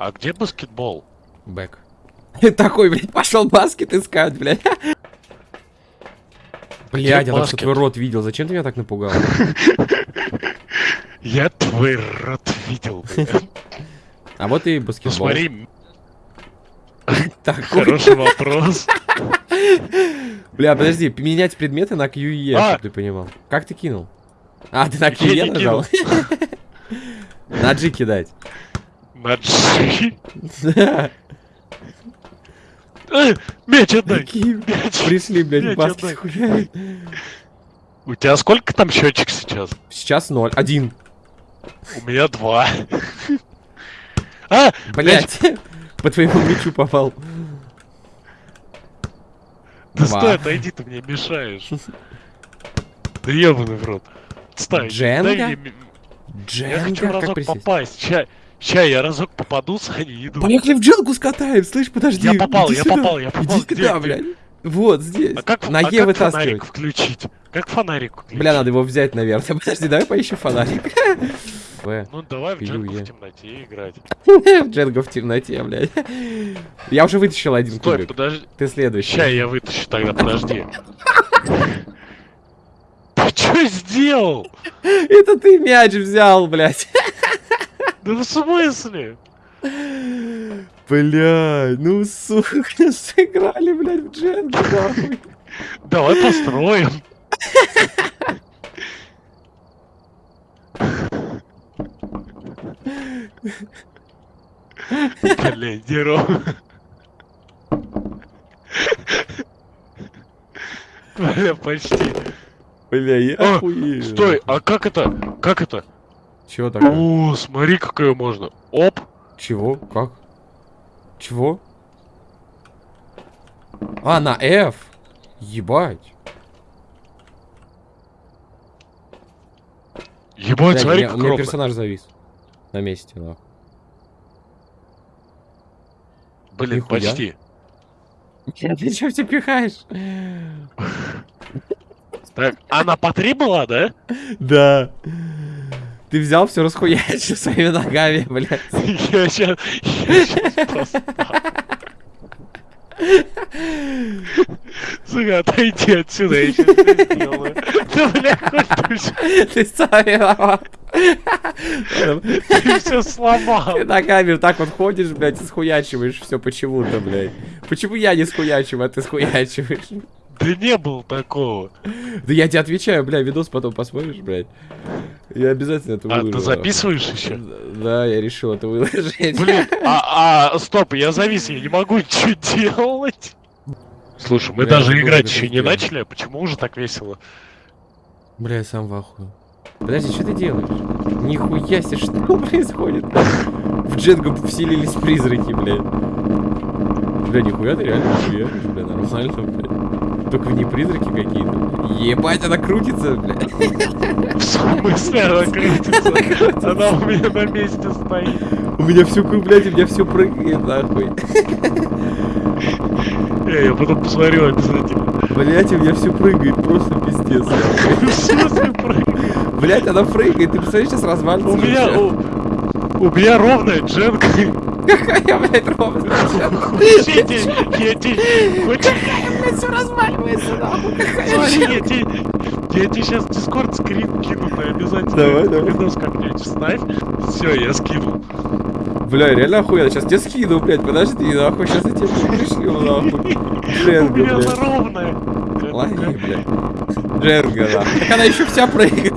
А где баскетбол? Бэк. Такой, блядь, пошел баскет искать, блядь. Блядь, я только твой рот видел. Зачем ты меня так напугал? Я твой рот видел. блядь. А вот и Ну баскетбол. смотри, Такой. хороший вопрос. Бля, подожди, менять предметы на QE, А! чтобы ты понимал. Как ты кинул? А, ты на QE нажал? На G кидать. На G. Э, Мяч отдай. Мяч. Пришли, блядь, отдай. хуярить. У тебя сколько там счетчик сейчас? Сейчас ноль. Один. У меня два. А, Блядь. По твоему мячу попал. да стой, отойди, ты мне мешаешь. Да ебаный в рот. Стой, Дженга? ми- Я хочу Дженга, разок попасть. Ща, я разок попаду, Саня, иду. Поехали в дженгу скатаем, слышь, подожди. Я попал, я сюда. попал, я попал. Иди сюда, где? блядь. Вот здесь. А как, На а Е как фонарик включить? Как фонарик включить? Бля, надо его взять, наверное. Подожди, давай поищем фонарик. Ну давай в дженгу в темноте играть. В Дженго в темноте, блядь. Я уже вытащил один Стой, кубик. подожди. Ты следующий. Ща я вытащу тогда, подожди. Ты что сделал? Это ты мяч взял, блядь. Да в смысле? Блядь, ну сука, сыграли, блядь, в нахуй. Давай построим. Блядь, Деро. Бля, почти. Бля, я А, охуею. Стой, а как это? Как это? Чего такое? О, смотри, какое можно. Оп. Чего? Как? Чего? А, на F. Ебать. Ебать, Блядь, у смотри, меня, у меня персонаж завис. На месте, нахуй. Блин, Нихуя. почти. Ты чё все пихаешь? Так, она по три была, да? Да. Ты взял все расхуячил своими ногами, блядь. Я сейчас... Я сейчас просто... Сука, отойди отсюда, я сейчас это сделаю. Да, бля, хоть ты всё- Ты сам виноват. ты все сломал. Ты ногами вот так вот ходишь, блядь, и схуячиваешь все почему-то, блядь. Почему я не схуячиваю, а ты схуячиваешь? Да не было такого. Да я тебе отвечаю, бля, видос потом посмотришь, блядь. Я обязательно это А, выложу. ты записываешь еще? Да, я решил это выложить. Блин, а, а, стоп, я завис, я не могу ничего делать. Слушай, мы Бля, даже играть еще не начали, а почему уже так весело? Бля, я сам в ахуе. Подожди, что ты делаешь? Нихуя себе, что происходит? В Дженго вселились призраки, блядь. Бля, нихуя ты реально нихуя, бля, нормально, блядь. Только не призраки какие-то. Ебать, она крутится, блядь. В смысле она крутится? Она у меня на месте стоит. У меня все, блядь, у меня все прыгает, нахуй. Э, Я потом посмотрю обязательно. Блять, у меня все прыгает, просто пиздец. В смысле прыгает? Блять, она прыгает, ты представляешь, сейчас развалится. У меня... У, у меня ровная дженка. Какая, блядь, ровная. Я тебе... Блядь, все разваливается, нахуй. Какая я тебе... Я тебе сейчас дискорд скрин кину, ты обязательно Давай, давай. видос как-нибудь вставь. Все, я скинул. Бля, реально охуенно. Сейчас тебе скину, блядь, подожди, нахуй, сейчас я тебе пришлю, нахуй. Джерга, У меня блядь. ровная. Лови, блядь. Джерга, нахуй. Так она еще вся прыгает.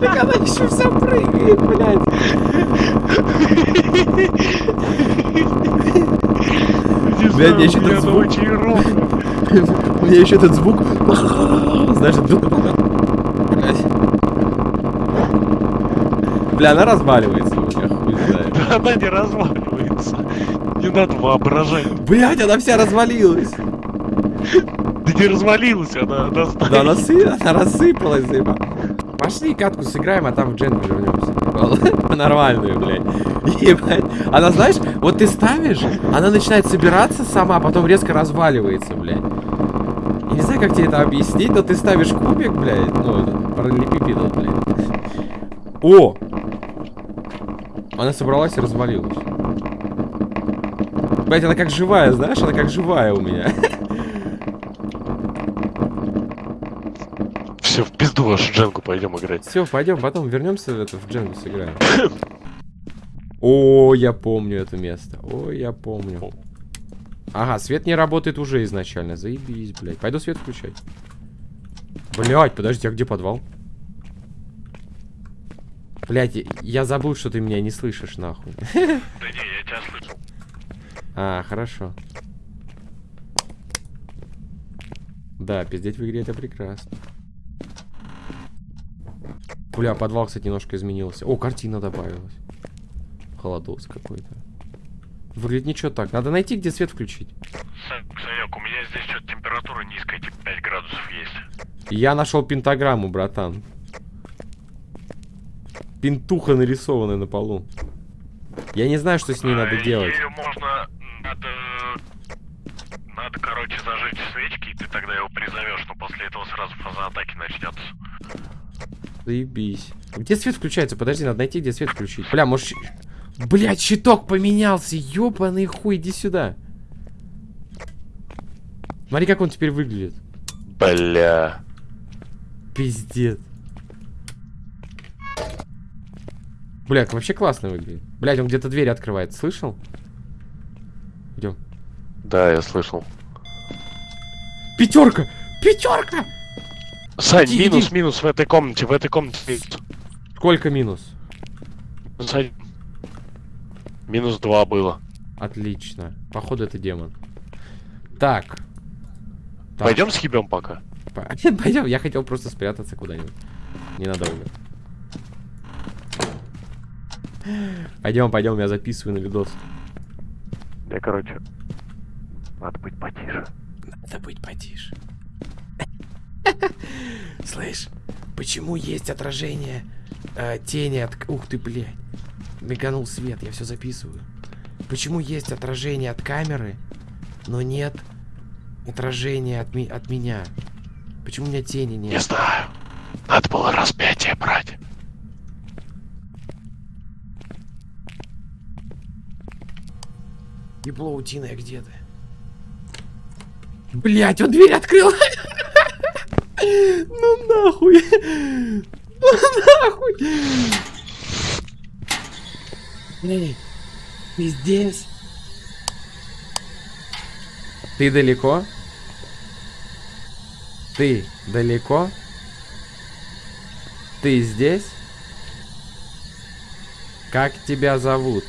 Так она еще вся прыгает, блядь. Знаю, мне меня этот звук. меня еще этот звук. Знаешь, Блядь. Бля, она разваливается у меня, хуй знает. Да она не разваливается. Не надо воображать. Блядь, она вся развалилась. Да не развалилась, она, она. Да она, она рассыпалась, заеба. Пошли катку сыграем, а там в дженку вернемся. Нормальную, блядь. Ебать. Она, знаешь, вот ты ставишь, она начинает собираться сама, а потом резко разваливается, блядь. Я не знаю, как тебе это объяснить, но ты ставишь кубик, блядь, ну, этот, параллелепипедал, блядь. О! Она собралась и развалилась. Блять, она как живая, знаешь? Она как живая у меня. Все, в дженгу пойдем играть. Все, пойдем, потом вернемся в, это, в Дженгу сыграем. О, я помню это место. О, я помню. Ага, свет не работает уже изначально. Заебись, блядь. Пойду свет включать. Блядь, подожди, а где подвал? Блядь, я забыл, что ты меня не слышишь, нахуй. Да не, я тебя слышу. А, хорошо. Да, пиздеть в игре это прекрасно. Бля, подвал, кстати, немножко изменился. О, картина добавилась. Холодос какой-то. Выглядит ничего так. Надо найти, где свет включить. Санек, у меня здесь что-то температура низкая, типа 5 градусов есть. Я нашел пентаграмму, братан. Пентуха нарисованная на полу. Я не знаю, что с ней надо А, делать. её можно... Надо... Надо, короче, зажечь свечки, и ты тогда его призовешь, но после этого сразу фаза атаки начнется. Заебись. Где свет включается? Подожди, надо найти, где свет включить. Бля, может... Блядь, щиток поменялся. Ёбаный хуй, иди сюда. Смотри, как он теперь выглядит. Бля. Пиздец. Блядь, вообще классно выглядит. Блядь, он где-то дверь открывает. Слышал? Идем. Да, я слышал. Пятерка! Пятерка! Сань, Иди, минус, иди. минус в этой комнате, в этой комнате. Сколько минус? Сань. Минус два было. Отлично. Походу это демон. Так. Так. Пойдем схибем пока. Пойдем, я хотел просто спрятаться куда-нибудь. Ненадолго. Пойдем, пойдем, я записываю на видос. Я, короче, надо быть потише. Надо быть потише. Слышь, почему есть отражение э, тени от... Ух ты, блядь. Миганул свет, я все записываю. Почему есть отражение от камеры, но нет отражения от, ми- от меня? Почему у меня тени нет? Не знаю. Надо было распятие брать. Ебло утиное, где ты? Блять, он дверь открыл! Ну нахуй! Ну нахуй! Эй, ты здесь? Ты далеко? Ты далеко? Ты здесь? Как тебя зовут?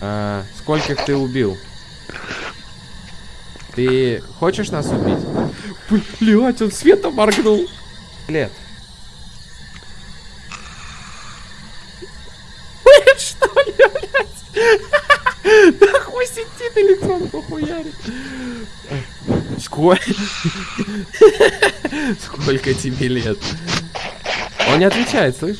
А, скольких ты убил? Ты хочешь нас убить? Блять, он светом моргнул. Лет. Блять, что ли, блядь? Да хуй сидит электрон похуярит. Сколько? Сколько тебе лет? Он не отвечает, слышь?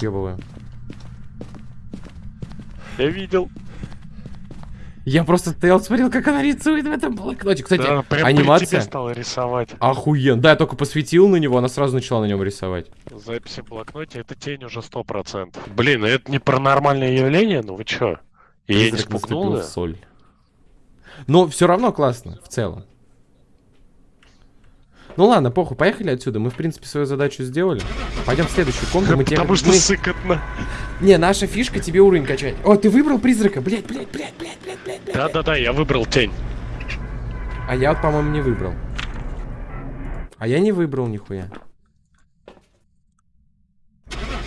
Ёбываю. Я видел. Я просто стоял, смотрел, как она рисует в этом блокноте. Кстати, Да, анимация стала рисовать. охуен. Да, я только посветил на него, она сразу начала на нем рисовать. Записи в блокноте, это тень уже сто процентов. Блин, ну это не паранормальное явление, ну вы чё? Я не спугнул, да? соль. Но все равно классно, в целом. Ну ладно, похуй, поехали отсюда. Мы, в принципе, свою задачу сделали. Пойдем в следующую комнату. Мы тебе... Потому что мы- сыкотно. Не, наша фишка тебе уровень качать. О, ты выбрал призрака. Блять, блять, блять, блять, блять, блять. Да-да-да, я выбрал тень. А я вот, по-моему, не выбрал. А я не выбрал нихуя.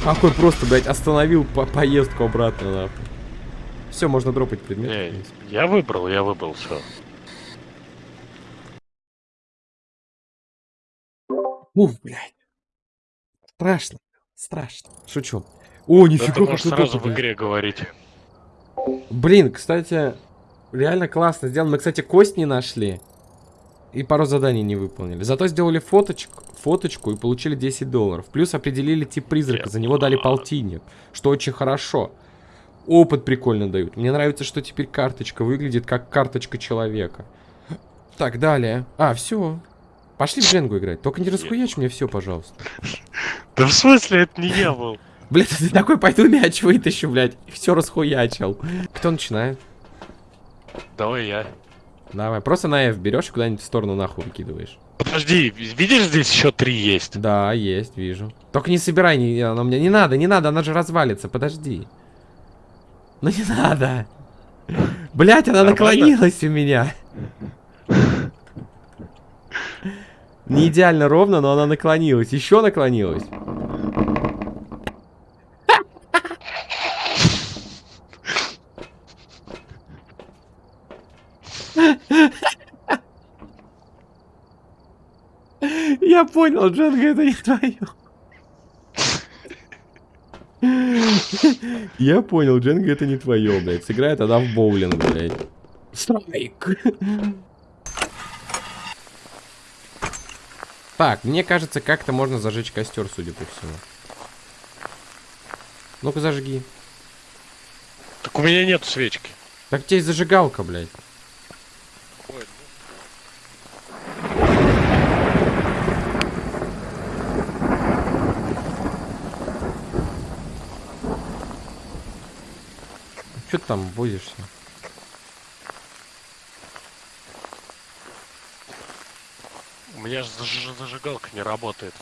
Какой просто, блядь, остановил по поездку обратно, нахуй. Все, можно дропать предмет. Не, я выбрал, я выбрал все. Уф, блядь. Страшно. Страшно. Шучу. О, нифига, Это как можешь сразу в игре говорить. Блин, кстати, реально классно сделано. Мы, кстати, кость не нашли. И пару заданий не выполнили. Зато сделали фоточку, фоточку и получили 10 долларов. Плюс определили тип призрака. За него дали полтинник. Что очень хорошо. Опыт прикольно дают. Мне нравится, что теперь карточка выглядит как карточка человека. Так, далее. А, все. Пошли в Дженгу играть. Только не расхуячь мне все, пожалуйста. Да в смысле, это не я был? Блядь, ты такой, пойду мяч вытащу, блядь. И все расхуячил. Кто начинает? Давай я. Давай, просто на F берешь и куда-нибудь в сторону нахуй выкидываешь. Подожди, видишь, здесь еще три есть? Да, есть, вижу. Только не собирай, не, она мне не надо, не надо, она же развалится, подожди. Ну не надо. Блять, она Нормально? наклонилась у меня. Не идеально ровно, но она наклонилась. Еще наклонилась. Я понял, Джанга, это не твое. Я понял, Дженга это не твое, блядь. Сыграет она в боулинг, блядь. Страйк. Так, мне кажется, как-то можно зажечь костер, судя по всему. Ну-ка зажги. Так у меня нет свечки. Так тебе зажигалка, блядь. Ой, Че ты там возишься? Меня же заж- зажигалка не работает.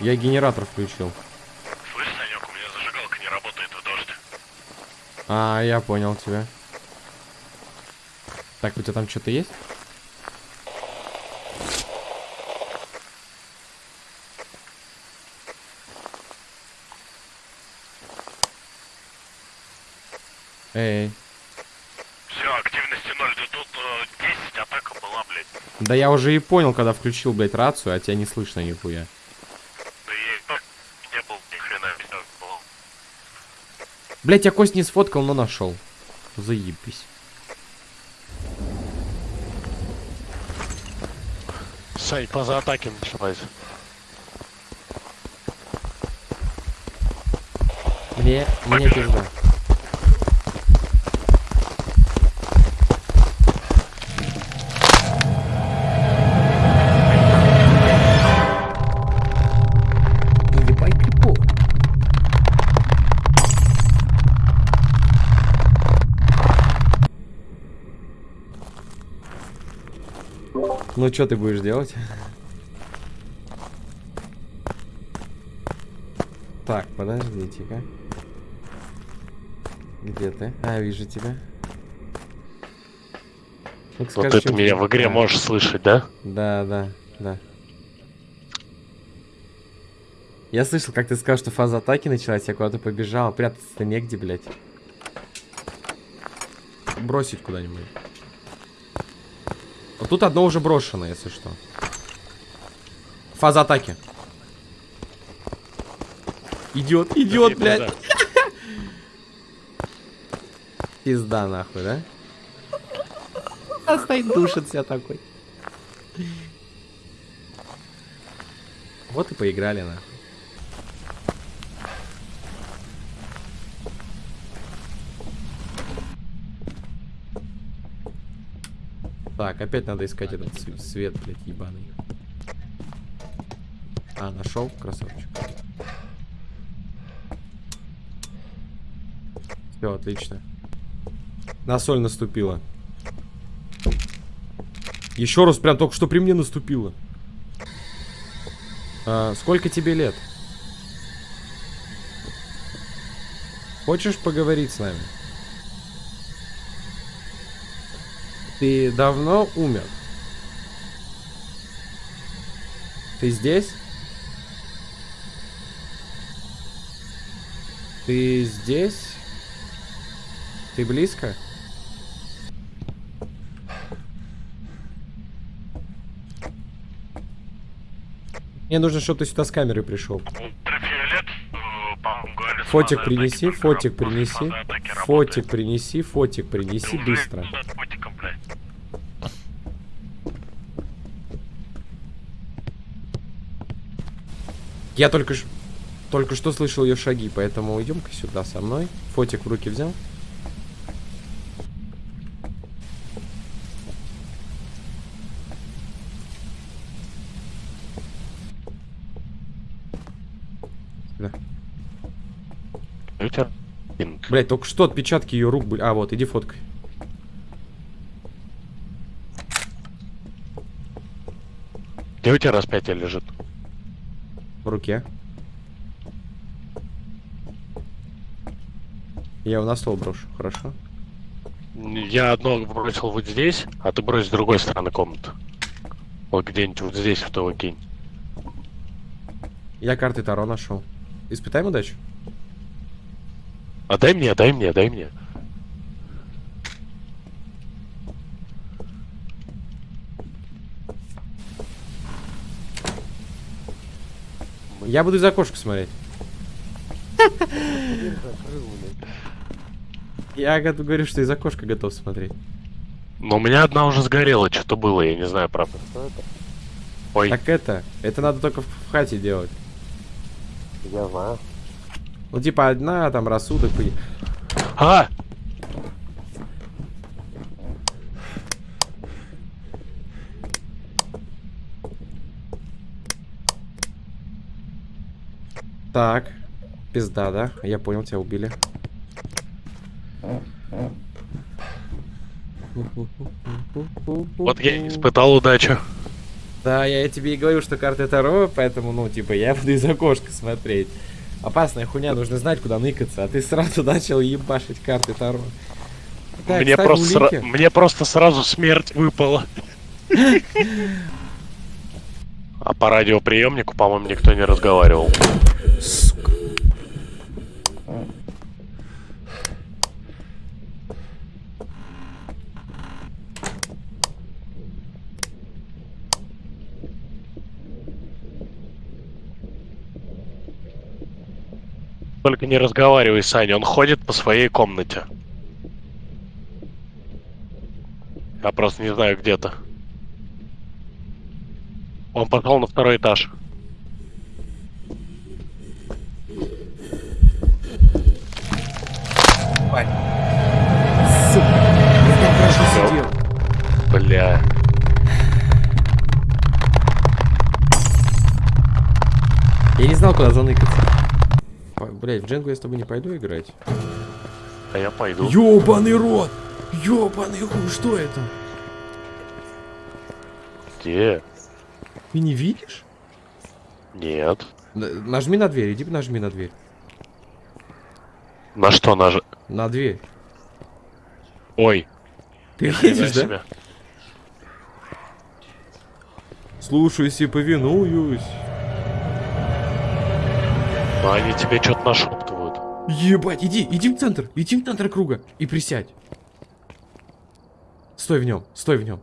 Я генератор включил. Слышь, Санек, у меня зажигалка не работает в дождь. А, я понял тебя. Так, у тебя там что-то есть? Эй, Активности 0, да тут э, 10 атака была, блядь. да я уже и понял, когда включил, блядь, рацию, а тебя не слышно нихуя. Да я и так не был ни хрена всё было. Блядь, я кость не сфоткал, но нашел. Заебись. Сань, поза атаки началась. Мне, мне пизда. Ну что ты будешь делать? Так, подождите-ка. Где ты? А, вижу тебя. Ну-ка, Вот скажи, это меня ты- в игре Да. можешь слышать, да? Да, да, да. Я слышал, как ты сказал, что фаза атаки началась, я куда-то побежал. Прятаться-то негде, блядь. Бросить куда-нибудь. Вот тут одно уже брошено, если что. Фаза атаки. Идет, идет, Да, блядь. да. Пизда нахуй, да? А стоит душит себя такой. Вот и поиграли нахуй. Так, опять надо искать этот св- свет, блядь, ебаный. А, нашел, красавчик. Все, отлично. На соль наступила. Еще раз, прям только что при мне наступила. А, сколько тебе лет? Хочешь поговорить с нами? Ты давно умер? Ты здесь? Ты здесь? Ты близко? Мне нужно, чтобы ты сюда с камерой пришел. Э, Фотик принеси, фотик принеси. Фотик принеси, фотик принеси быстро. куда с фотиком, блядь? Я только только что слышал ее шаги, поэтому идем-ка сюда со мной. Фотик в руки взял. Да. Блять, только что отпечатки ее рук были. А, вот, иди фоткай. Где у тебя распятие лежит? В руке. Я его на стол брошу, хорошо? Я одно бросил вот здесь, а ты брось с другой стороны комнаты. Вот где-нибудь вот здесь в того кинь. Я карты Таро нашел. Испытаем удачу? А дай мне, дай мне, дай мне. Я буду из окошка смотреть. Я го- говорю, что из окошка готов смотреть. Но у меня одна уже сгорела, что-то было, я не знаю, правда. Ой, Так это, это надо только в, в хате делать. я знаю. Ну, типа, одна, там, рассудок. и- А! Так. Пизда, да? Я понял, тебя убили. Вот я испытал удачу. Да, я тебе и говорю, что карты Таро, поэтому, ну, типа, я буду из окошка смотреть. Опасная хуйня, нужно знать, куда ныкаться, а ты сразу начал ебашить карты Таро. Так, мне, просто сра- мне просто сразу смерть выпала. А по радиоприемнику, по-моему, никто не разговаривал. Сука. Только не разговаривай, Саня, он ходит по своей комнате. Я просто не знаю, где-то. Он пошел на второй этаж. Знал, куда заныкаться. Ой, Блядь, в Дженгу я с тобой не пойду играть. А я пойду. Ёбаный рот! Ёбаный хуй, что это? Где? Ты не видишь? Нет. Нажми на дверь, иди нажми на дверь. На что наж... На дверь. Ой. Ты видишь, да? себе. Слушаюсь и повинуюсь. Ну, они тебе что-то нашептывают. Ебать, иди, иди в центр, иди в центр круга и присядь. Стой в нем, стой в нем.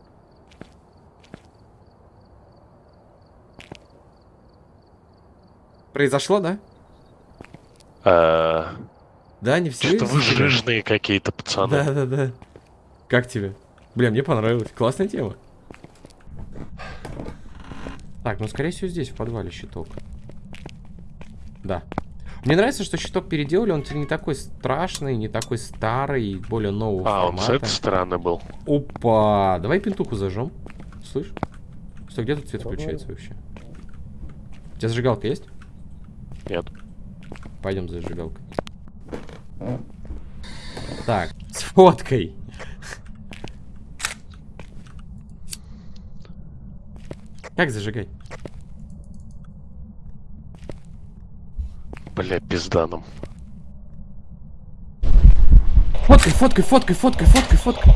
Произошло, да? Э, Да, не все. Что-то вы жирные какие-то, пацаны. Да, да, да. Как тебе? Бля, мне понравилось. Классная тема. Так, ну скорее всего здесь, в подвале щиток. Да. Мне нравится, что щиток переделали, он теперь не такой страшный, не такой старый, более нового А, он с формата. этой стороны был. Опа! Давай пентуху зажжем. Слышь? Стой, где тут свет включается вообще? У тебя зажигалка есть? Нет. Пойдем за зажигалкой. Так, с фоткой. Как зажигать? Бля, пизда нам. Фоткай, фоткай, фоткай, фоткай, фоткай, фоткай.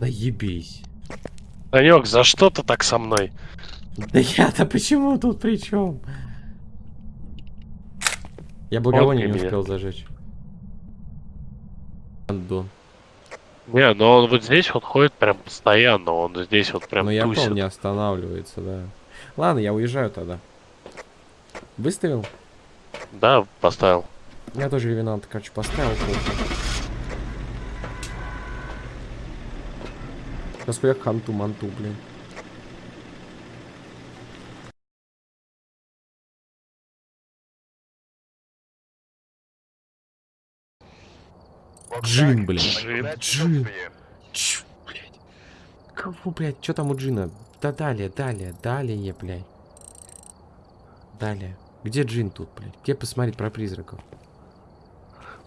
Да ебись. Санек, за что ты так со мной? Да я-то почему тут при чем? Я благовоние не успел зажечь. Андон. Не, ну он вот здесь вот ходит прям постоянно, он здесь вот прям Но я тусит. понял, не останавливается, да. Ладно, я уезжаю тогда. Выставил? Да, поставил. Я тоже ревенант, короче, поставил. Сейчас я ханту-манту, блин. Джин, блин. Джин. Джин. Чё, блядь? Кого, блядь? Что там у Джина? Да далее, далее, далее, блядь. Далее. Где Джин тут, блядь? Где посмотреть про призраков?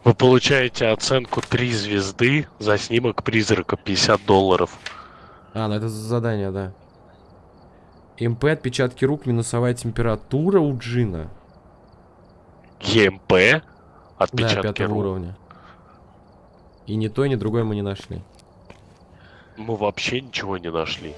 Вы получаете оценку 3 звезды за снимок призрака 50 долларов. А, ну это задание, да. МП, отпечатки рук, минусовая температура у Джина. ЕМП, Да, отпечатки пятого рук. уровня. И ни то, ни другое мы не нашли. Мы вообще ничего не нашли.